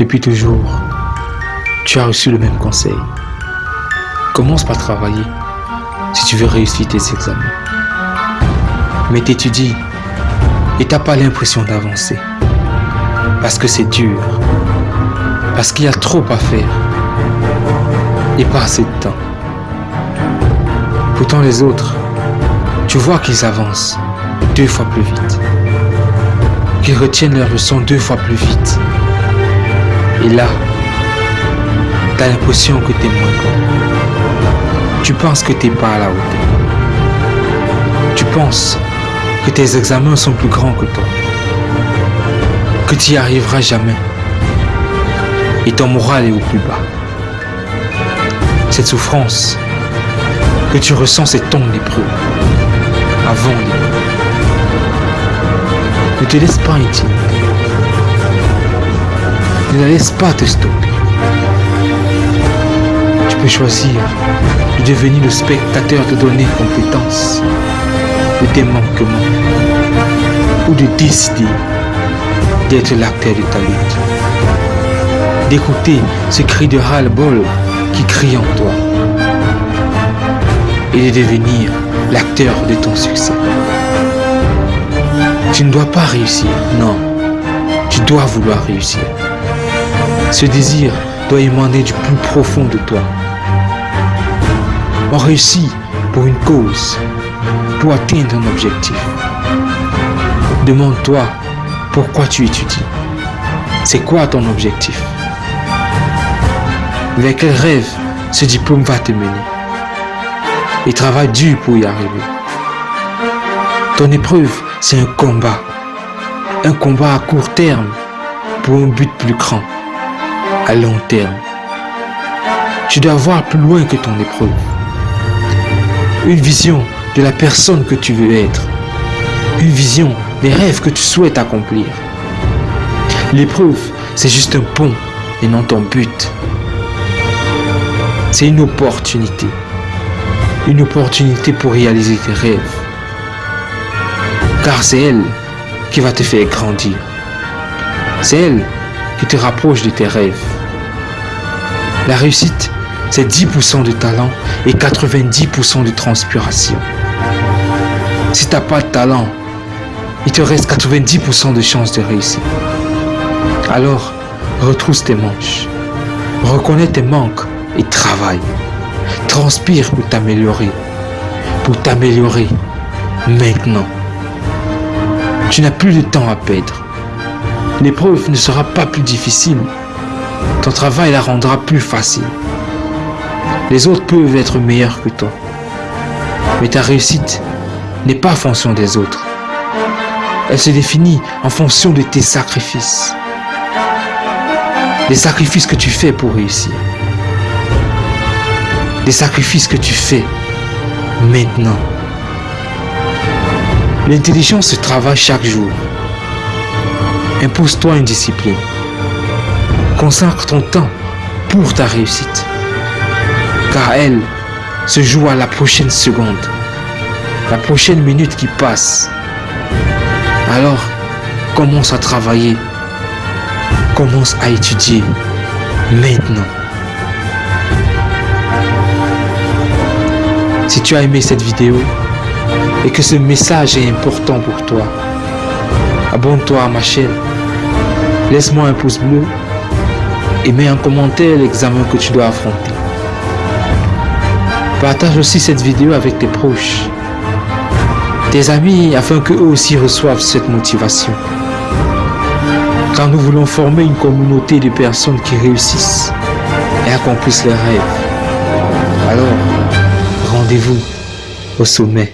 Depuis toujours, tu as reçu le même conseil. Commence par travailler si tu veux réussir tes examens. Mais t'étudies et t'as pas l'impression d'avancer. Parce que c'est dur. Parce qu'il y a trop à faire. Et pas assez de temps. Pourtant les autres, tu vois qu'ils avancent deux fois plus vite. Qu'ils retiennent leurs leçons deux fois plus vite. Et là, tu as l'impression que tu es moins bon. Tu penses que tu n'es pas à la hauteur. Tu penses que tes examens sont plus grands que toi. Que tu n'y arriveras jamais. Et ton moral est au plus bas. Cette souffrance que tu ressens, c'est ton épreuve. Avant l'épreuve. Ne te laisse pas intimider. Ne la laisse pas te stopper. Tu peux choisir de devenir le spectateur de donner compétences, de tes manquements, ou de décider d'être l'acteur de ta lutte. D'écouter ce cri de ras-le-bol qui crie en toi et de devenir l'acteur de ton succès. Tu ne dois pas réussir, non. Tu dois vouloir réussir. Ce désir doit émaner du plus profond de toi. On réussit pour une cause, pour atteindre un objectif. Demande-toi pourquoi tu étudies. C'est quoi ton objectif? Vers quel rêve ce diplôme va te mener? Et travaille dur pour y arriver. Ton épreuve, c'est un combat. Un combat à court terme pour un but plus grand à long terme. Tu dois voir plus loin que ton épreuve. Une vision de la personne que tu veux être. Une vision des rêves que tu souhaites accomplir. L'épreuve, c'est juste un pont et non ton but. C'est une opportunité. Une opportunité pour réaliser tes rêves. Car c'est elle qui va te faire grandir. C'est elle qui te rapproche de tes rêves. La réussite, c'est 10% de talent et 90% de transpiration. Si tu n'as pas de talent, il te reste 90% de chances de réussir. Alors, retrousse tes manches, reconnais tes manques et travaille. Transpire pour t'améliorer. Pour t'améliorer maintenant. Tu n'as plus de temps à perdre. L'épreuve ne sera pas plus difficile. Ton travail la rendra plus facile. Les autres peuvent être meilleurs que toi. Mais ta réussite n'est pas en fonction des autres. Elle se définit en fonction de tes sacrifices. Les sacrifices que tu fais pour réussir. Les sacrifices que tu fais maintenant. L'intelligence se travaille chaque jour. Impose-toi une discipline. Consacre ton temps pour ta réussite. Car elle se joue à la prochaine seconde. La prochaine minute qui passe. Alors, commence à travailler. Commence à étudier. Maintenant. Si tu as aimé cette vidéo et que ce message est important pour toi, abonne-toi à ma chaîne, laisse-moi un pouce bleu et mets en commentaire l'examen que tu dois affronter. Partage aussi cette vidéo avec tes proches, tes amis afin qu'eux aussi reçoivent cette motivation. Car nous voulons former une communauté de personnes qui réussissent et accomplissent leurs rêves. Alors, rendez-vous au sommet.